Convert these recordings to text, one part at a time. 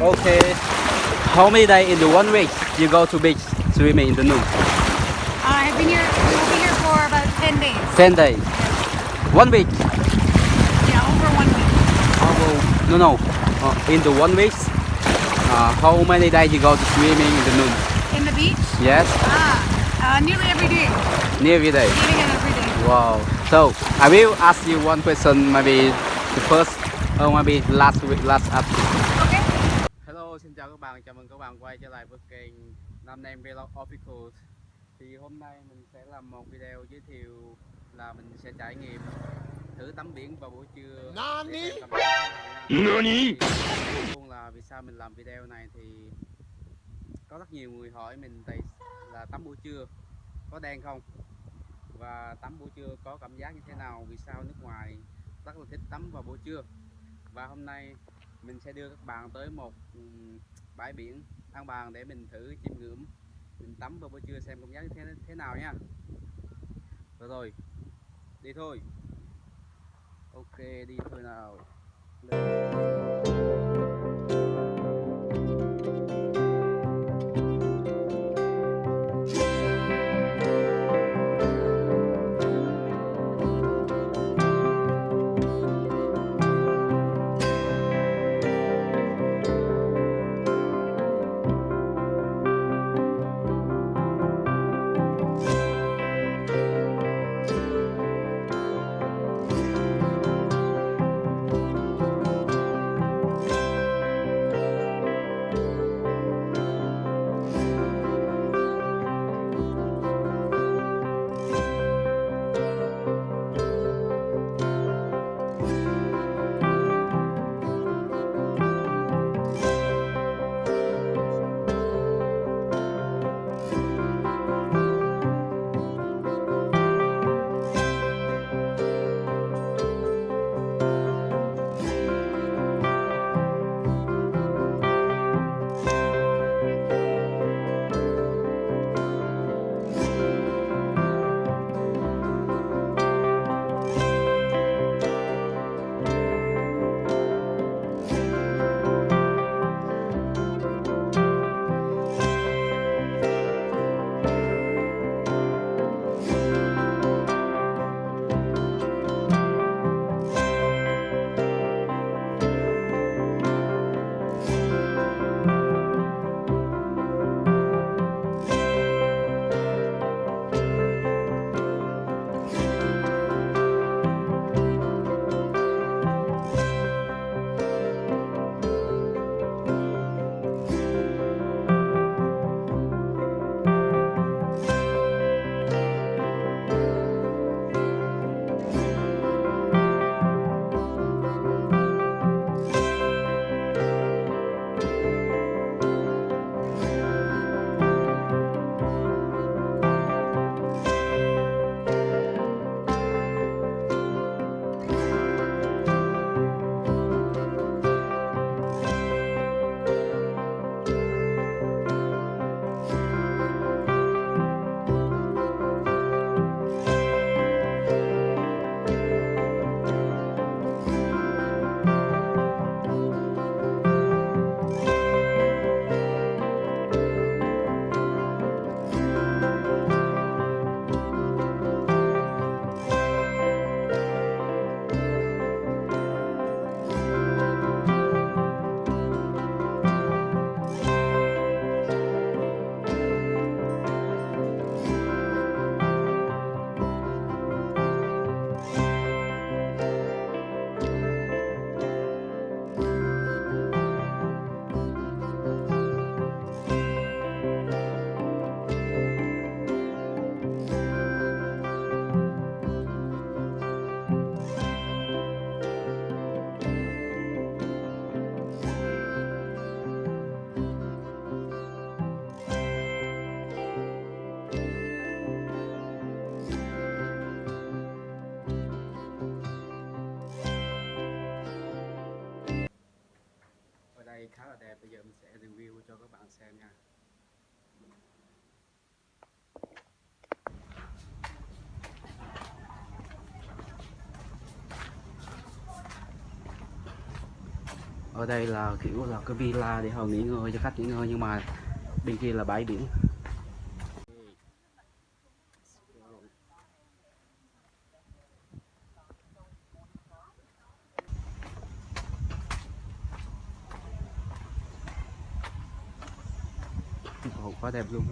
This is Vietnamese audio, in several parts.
Okay. How many days in the one week you go to beach swimming in the noon? I've been here. We'll be here for about ten days. Ten days. One week. Yeah, over one week. How, no, no. Uh, in the one week, uh, how many days you go to swimming in the noon? In the beach. Yes, Ah, uh, nearly every day. nearly day. Eating it every day. Wow. So I will ask you one question, maybe the first, or maybe last week, last up. Okay. Chào các bạn, chào mừng các bạn quay trở lại với kênh Nam Nam Vlog Official. Thì hôm nay mình sẽ làm một video giới thiệu là mình sẽ trải nghiệm thử tắm biển vào buổi trưa. Nani? Nani? Luôn là vì sao mình làm video này thì có rất nhiều người hỏi mình tại là tắm buổi trưa có đen không và tắm buổi trưa có cảm giác như thế nào vì sao nước ngoài rất là thích tắm vào buổi trưa và hôm nay mình sẽ đưa các bạn tới một bãi biển An Bàng để mình thử chiêm ngưỡng, mình tắm vào buổi trưa xem cảm giác như thế thế nào nha. Rồi rồi, đi thôi. Ok, đi thôi nào. Lên. Ở đây là kiểu là cái villa để họ nghỉ ngơi cho khách nghỉ ngơi nhưng mà bên kia là bãi biển. Ồ, quá đẹp luôn.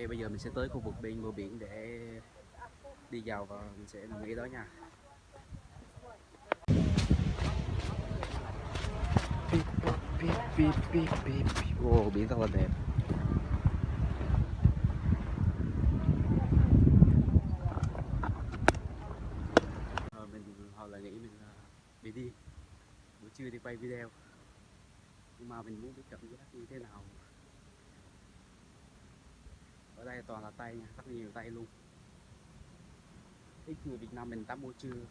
Ok, bây giờ mình sẽ tới khu vực bên bờ biển để đi vào và mình sẽ nằm nghỉ đó nha. Pip. Wow, biển rất là đẹp. Mình họ lại nghĩ mình à, bị đi buổi trưa đi quay video nhưng mà mình muốn biết cảm giác như thế nào ở đây toàn là tay nha rất nhiều tay luôn. Ít người Việt Nam mình tắm buổi trưa.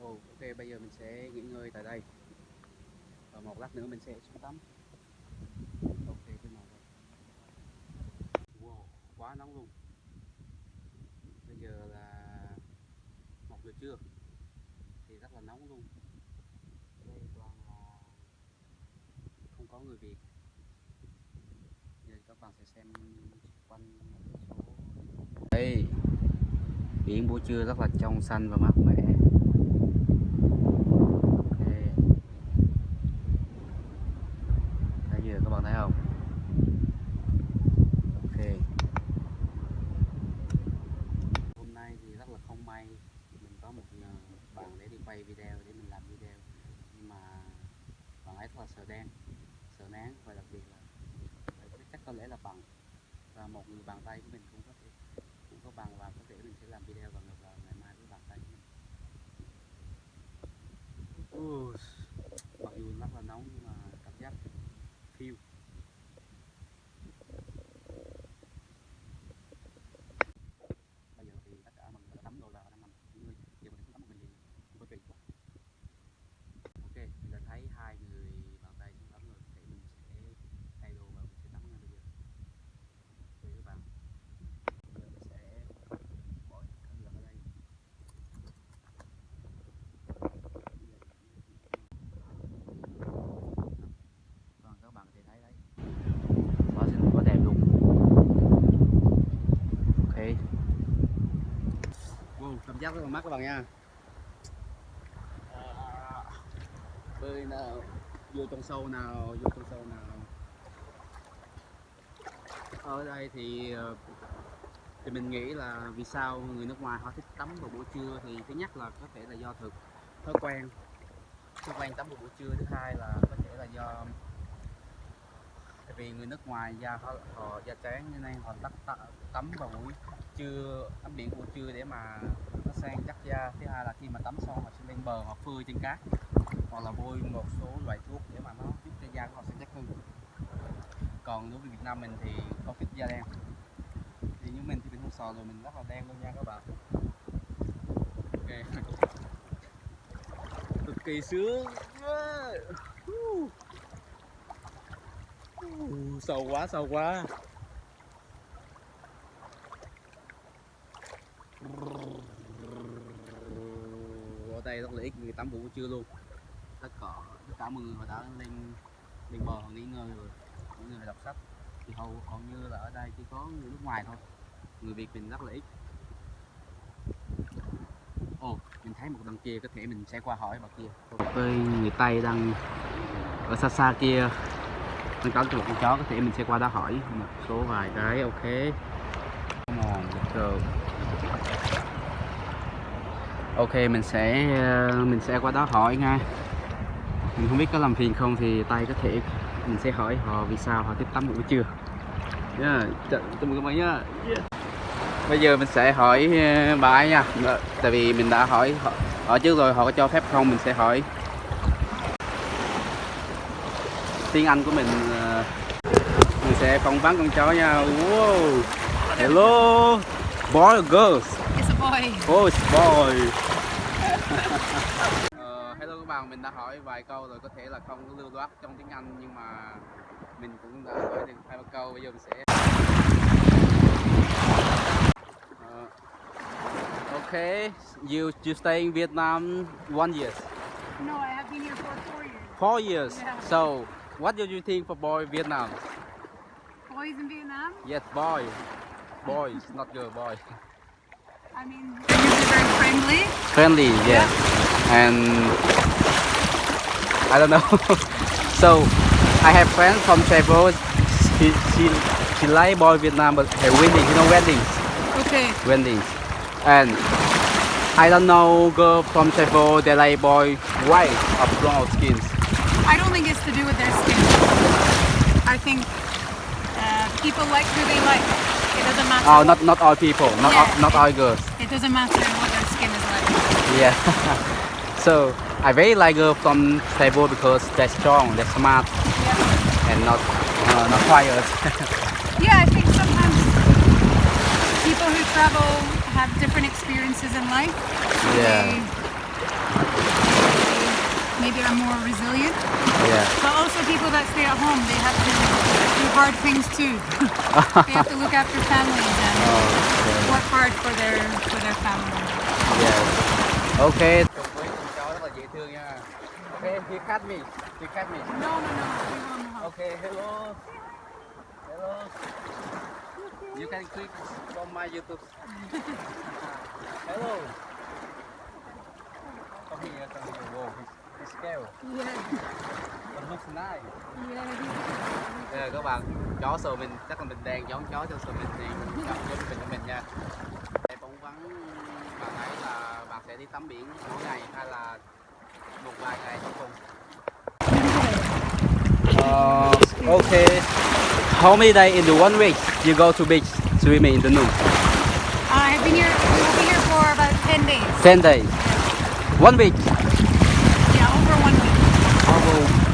Ồ, ok bây giờ mình sẽ nghỉ ngơi tại đây. Và một lát nữa mình sẽ xuống tắm. Ok cái nào đây. Wow quá nóng luôn. Bây giờ là một giờ trưa. Thì rất là nóng luôn. Đây toàn là không có người Việt. Giờ các bạn sẽ xem đây biển buổi trưa rất là trong xanh và mát mẻ. Ok. Bây giờ các bạn thấy không? Ok. Hôm nay thì rất là không may. Mình có một ờ, bạn để đi quay video, để mình làm video. Nhưng mà bạn ấy rất là sợ đen, sợ nắng và đặc biệt là chắc có lẽ là bằng và một người bàn tay của mình cũng có thể, cũng có bằng và có thể mình sẽ làm video và ngược lại ngày mai với bàn tay của mình Ooh mặc dù rất là nóng nhưng mà cảm giác phiêu bây giờ thì tất cả mọi người đã tắm rồi và đang nằm nghỉ ngơi giờ mình xuống tắm một mình liền không có chuyện quá ok mình đã thấy hai người bàn tay xuống tắm rồi để mình sẽ thay đồ và mình sẽ tắm ngay bây giờ ok các bạn giờ mình sẽ bỏ cẩn thận ở đây Vâng, các bạn có thể thấy đấy quá xinh quá đẹp luôn ok wow, cảm giác rất là mát các bạn nha. Bơi nào vô trong sâu nào vô trong sâu nào. Ở đây thì ờ, thì mình nghĩ là vì sao người nước ngoài họ thích tắm vào buổi trưa thì thứ nhất là có thể là do thực thói quen. Thói quen tắm vào buổi trưa thứ hai là có thể là do tại vì người nước ngoài da họ, họ da trắng như này họ tắm- tắm vào buổi trưa tắm biển buổi trưa để mà nó sang chắc da. Thứ hai là khi mà tắm xong họ sẽ lên bờ họ phơi trên cát. Hoặc là bôi một số loại thuốc để mà nó giúp cho da của họ sẽ chắc hơn. Còn đối với Việt Nam mình thì có ít da đen. Thì như mình thì mình không sò rồi, mình rất là đen luôn nha các bạn. Ok. Cực kỳ sướng. Sâu quá sâu quá ở đây, rất là ít, người tắm buổi trưa luôn. Tất cả tất cả mọi người họ đã lên lên bờ nghỉ ngơi rồi những người đọc sách. Thì hầu hầu như là ở đây chỉ có người nước ngoài thôi. Người Việt mình rất là ít. Ồ, mình thấy một đằng kia, có thể mình sẽ qua hỏi bà kia. Với người Tây đang ở xa xa kia. Mình có một con chó, có thể mình sẽ qua đó hỏi một số vài cái, ok. Come on, let's go ok mình sẽ ờ, mình sẽ qua đó hỏi ngay mình không biết có làm phiền không thì tay có thể mình sẽ hỏi họ vì sao họ thích tắm buổi trưa yeah. chào mừng các bạn nhá yeah. bây giờ mình sẽ hỏi ờ, bà ấy nha tại vì mình đã hỏi họ, trước rồi họ có cho phép không mình sẽ hỏi tiếng Anh của mình ờ, mình sẽ phỏng vấn con chó nha. Wow. Hello. Boy or girls? It's a boy. Oh, boy. Ờ, hello các bạn, mình đã hỏi vài câu rồi có thể là không có lưu loát trong tiếng Anh nhưng mà mình cũng đã hỏi được hai ba câu bây giờ mình sẽ Ờ, Okay, you you stay in Vietnam one year, No, I have been here for four years. four years. Yeah. So, what do you think for boy Vietnam? Boys in Vietnam? Yes, boy, boys, not girl, boy. I mean, they're usually very friendly. friendly yeah and I don't know so I have friends from travel she she she like boy Vietnam but her wedding you know weddings Okay. weddings and I don't know girl from travel they like boy white or brown skins I don't think it's to do with their skin. I think uh, people like who they like. It doesn't matter. oh not not all people not all, not all girls It doesn't matter what their skin is like. yeah so I very like girl from travel because they're strong they're smart Yeah. and not uh, not quiet Yeah, I think sometimes people who travel have different experiences in life. Yeah. They maybe are more resilient. yeah But also people that stay at home, they have to do hard things too. they have to look after families and oh, Okay. work hard for their for their family. Yes. Okay. với con chó rất là dễ thương nha. Okay, he cut me. He cut me. No, no, no. We won't know. Okay, hello. Hello. You can click from my YouTube. hello. Come here, come here. Whoa, he's scared. Yeah, But looks nice. yeah. Đây là các bạn, chó sờ mình, chắc là mình đang giống chó cho sờ mình thì mình gặp cho mình cho mình nha. Để phỏng vấn bạn ấy là bạn sẽ đi tắm biển mỗi ngày hay là một vài ngày trong tuần. Uh, okay. How many days in the one week you go to beach swimming in the noon? I've been here. We will be here for about ten days. Ten days. One week.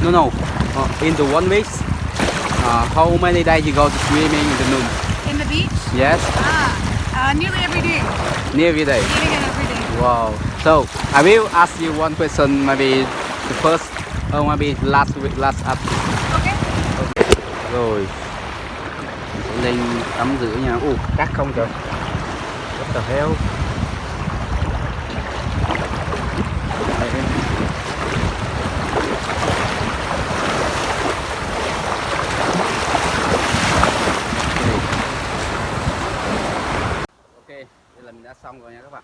No, no. Uh, in the one week, uh, how many days you go to swimming in the noon? In the beach? Yes, Ah, uh, nearly every day. nearly every day. It every day. Wow. So I will ask you one question, maybe the first or maybe last week, last up. Okay. Rồi. Lên tắm rửa nha. Ồ, cát không trời. What the hell? lần đã xong rồi nha các bạn.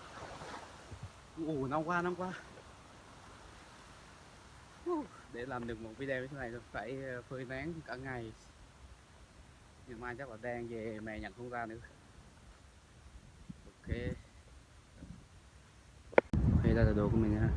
Ủ năm qua năm qua. Để làm được một video như thế này phải ờ, phơi nắng cả ngày. Ngày mai chắc là đang về mẹ nhận không ra nữa. Ok. Đây là đồ của mình nha.